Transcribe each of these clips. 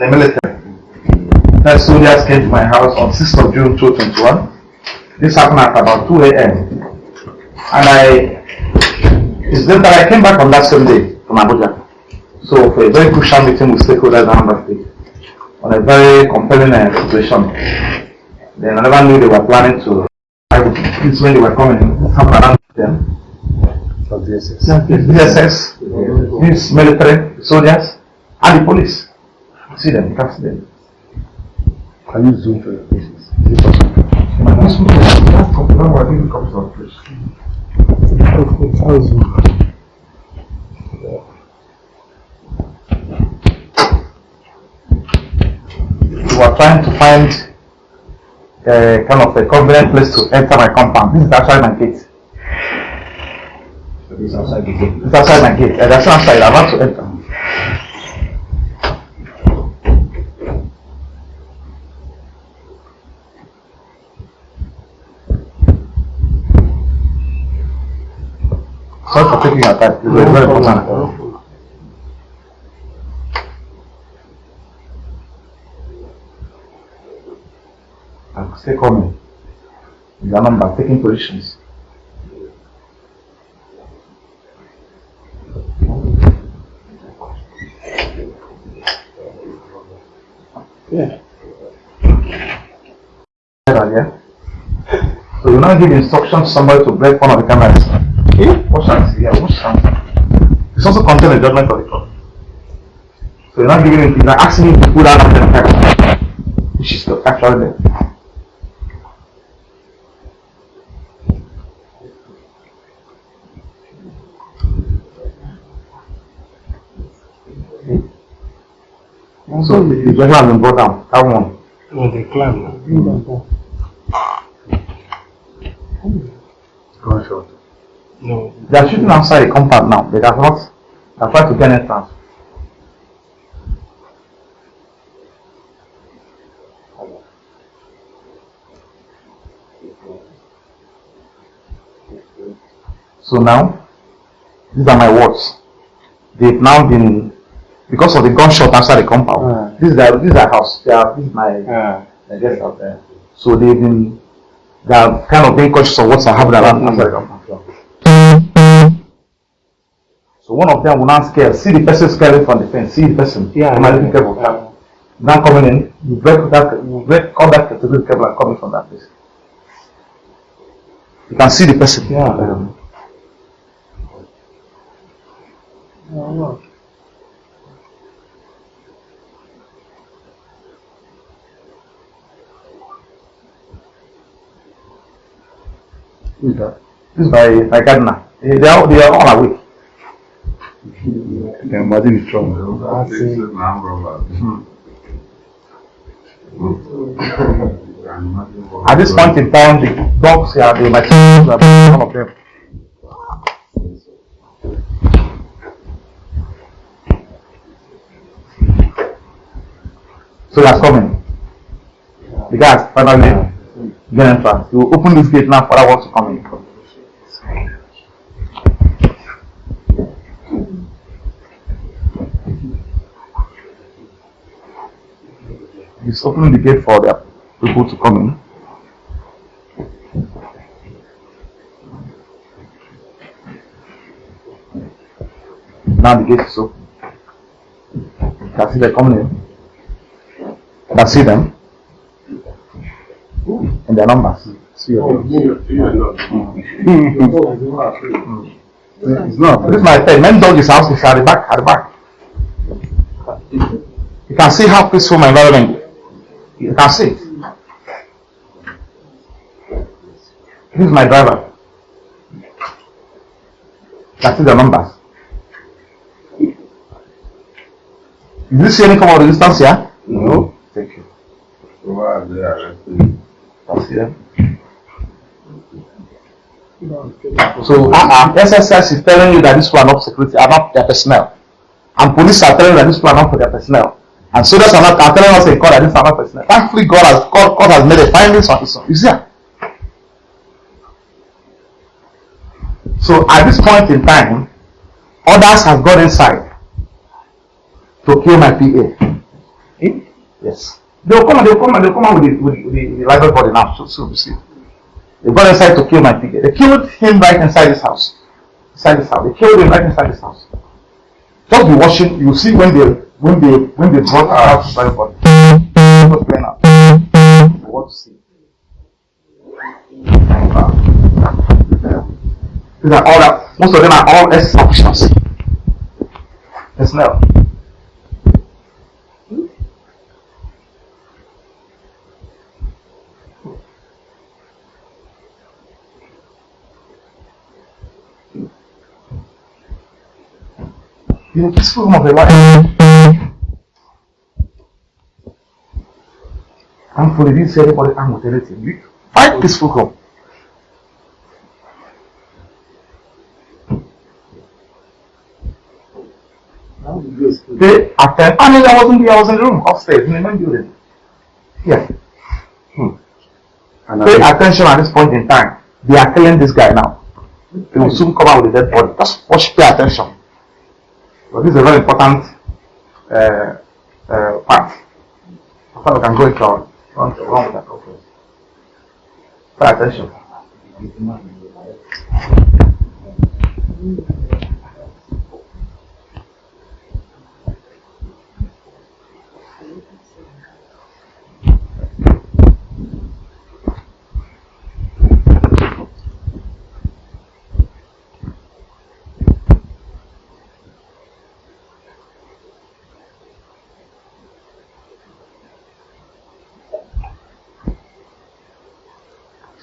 the military. That soldiers came to my house on 6th of June 2021. This happened at about 2 a.m. And I, it's then that I came back on that same day from Abuja. So for a very crucial meeting with stakeholders in Anambra State on a very compelling uh, situation. Then I never knew they were planning to, I would, when they were coming, happened around them. DSS, these military soldiers, and the police. See them, you see them. Can you zoom for your faces? I'll zoom. We were trying to find a kind of a convenient place to enter my compound. This is actually my gate. It's outside the gate. It's outside my gate. Uh, that's outside. I want to enter. Sorry for taking your time. It's very, very important. I'm still coming. Taking positions. Yeah. Yeah. So you now give instructions to somebody to break one of the cameras. See. Yeah, contain a judgment of the court. So you're not giving you're not asking him to put out of the camera, which is the actual there. So the the judgment has been brought down. That one. No, they climb now. Gunshot. No. They are shooting outside the compound now. They have not. Trying to get entrance. So now, these are my words. They've now been because of the gunshot outside the compound. Ah. This is their this is their house. They are this is my Ah. I guess out there. So they've been they are kind of being cautious of what's happening around outside the compound. So one of them will now scare, see the person scaring from the fence, see the person. Yeah, I yeah, yeah. Now coming in, you break that, you break all that category cable and coming from that place. You can see the person. Yeah. Um? This my gardener. They they are, they are all awake. You can imagine the trauma. At this point in time, the dogs are the my are all of them. So that's coming. The guys finally get entrance. You open this gate now for that one to come in. He's opening the gate for the people to come in. Now the gate is open. Can see them coming in. Can see them. And their numbers. See your mm. It's not. This is my pen. Men dog is house is at the back, at the back. You can see how peaceful my environment is. You can see it. This is my driver. That's the numbers. Did you see any form of resistance here? No. Thank you. Can see them. So uh, uh, SSS is telling you that this one are not security, are not their personnel. And police are telling you that this one are not for their personnel. And soldiers are not are telling us in court that these are not personnel. Thankfully, God has God, God has made a findings on his own. You see? So at this point in time, others have got inside to kill my PA. Hmm? Yes. They'll come and they'll come and they'll come out with the, with, the- with the, library body now. So, so, see. They got inside to kill my PK. They killed him right inside this house. Inside this house. They killed him right inside this house. Just be watching. You see when they when they when they brought out the library body. It was playing want to see. These are all that. Most of them are all S officials. Personnel. in a peaceful home of a life. Thankfully, didn't see anybody armed with anything. We- Five peaceful home. They attend. I mean, I wasn't there. I was in the room upstairs in the main building. Yeah. And Pay attention at this point in time. They are killing this guy now. They will soon come out with a dead body. Just watch. Pay attention. But this is a very important uh, uh, part. After we can go into our Vamos, vamos dar para o deixa eu.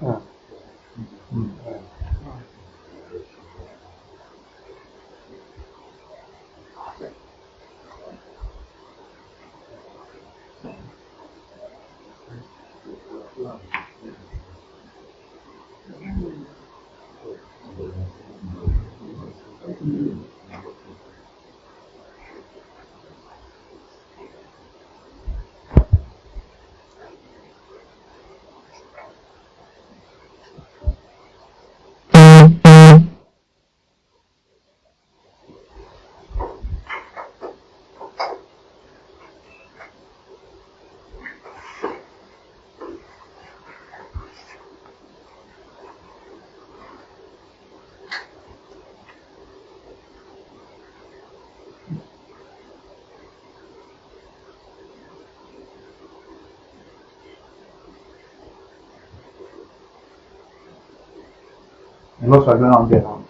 Yeah. And now?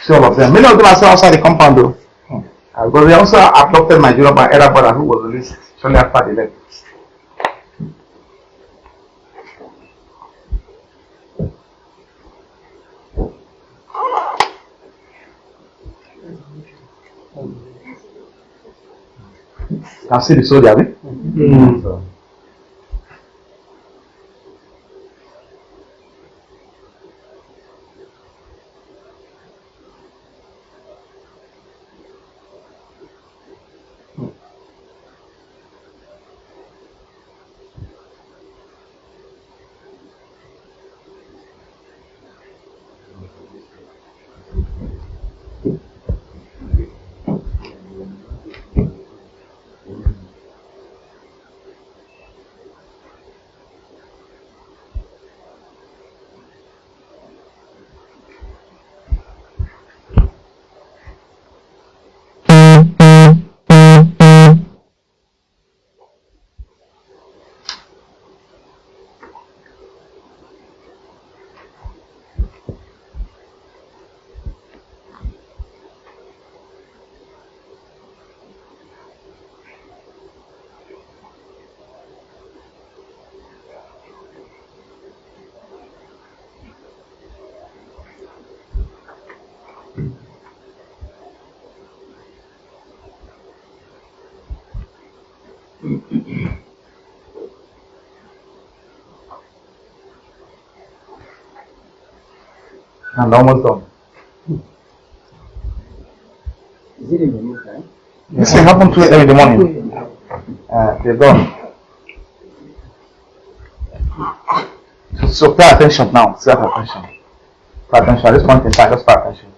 See all of them. Many of them are still outside the compound though. Uh, but they also abducted my junior by elder brother who was released shortly after death. Can see the soldier, abi? நான் normal tone. Is it in the UK? This yeah. happens to every morning. Uh, ah, they're gone. So, so pay attention now. Pay attention. Pay attention. At this point in time, just pay attention.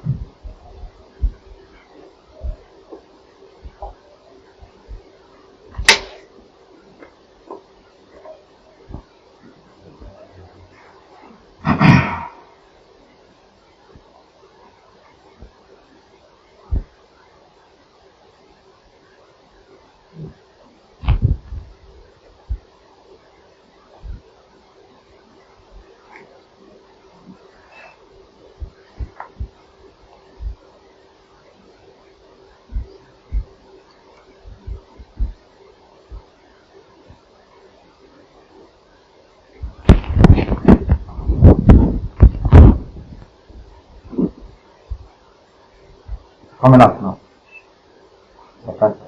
Coming up now. Okay.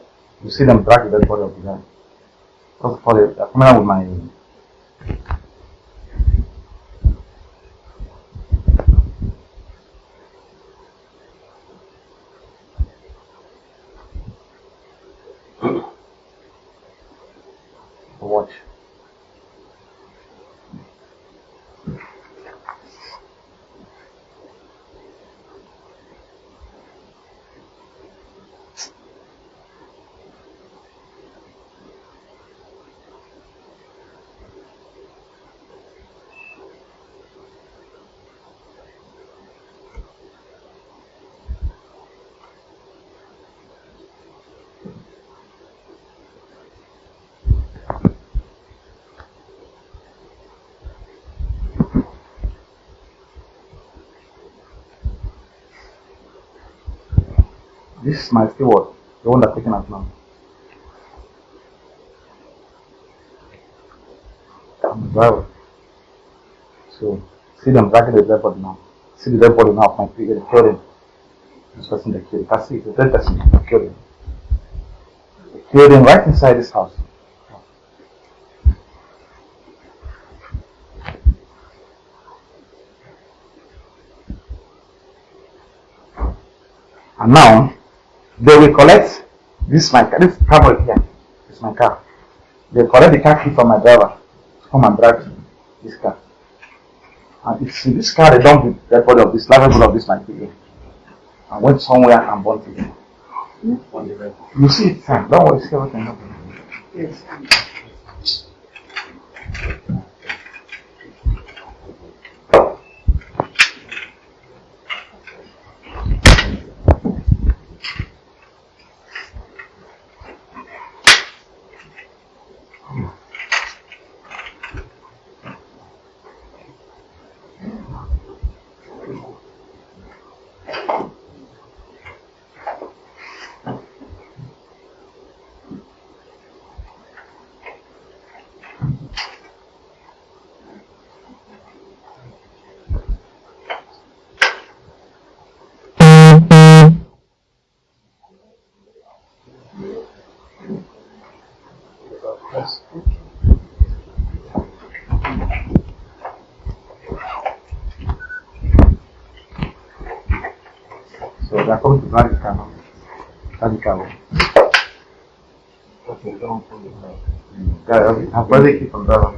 You see them drag the body of the guy. First they're coming out with my watch. This is my steward, the one that's taking us now. I'm the driver. So, see them dragging the dead body now. See the dead body now of my PA, they. This person they killed. That's it, the dead person, him. They killed him right inside this house. And now, they will collect this my car, this right here. Is my car. They collect the car key from my driver to come and drive this car. And it's in this car they dump the body of this level of this my PA. And went somewhere and burnt it. You see it, sir. Don't worry, see everything. Yes. aparte de que contaba.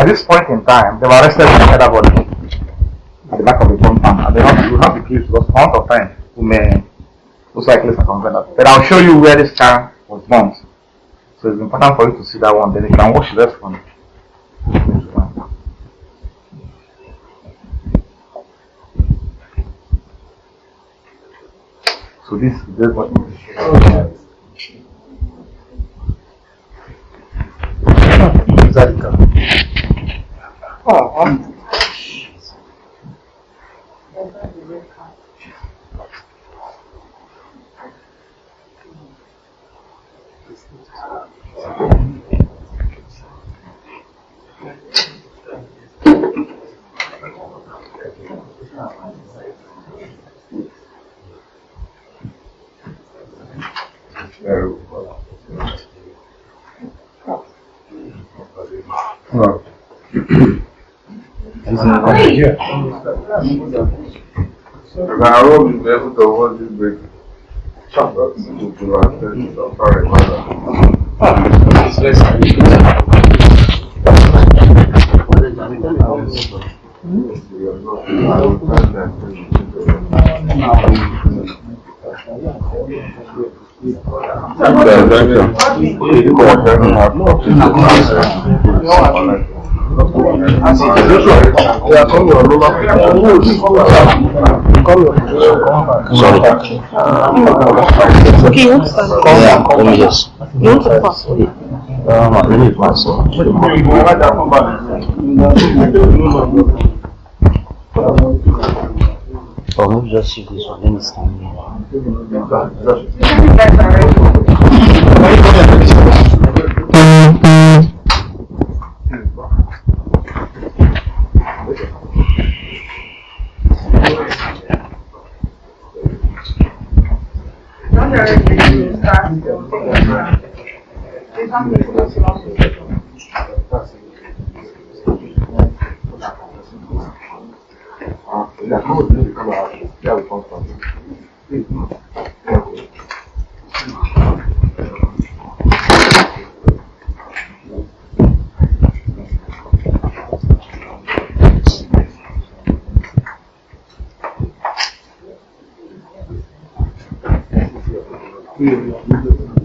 At this point in time, they were arrested another body at the back of the compound. And they have, will not be clear because amount of time we may most likely circumvent that. But I'll show you where this car was bumped. So it's important for you to see that one. Then you can watch rest one. So this is this one. Inside the I won't be able to hold this break. Sorry, mother. I will try Okay, you want to start? Yeah, let me just. You want to pass? Um, let me pass. Or maybe just shift this one. Let me stand here. 对，有一个。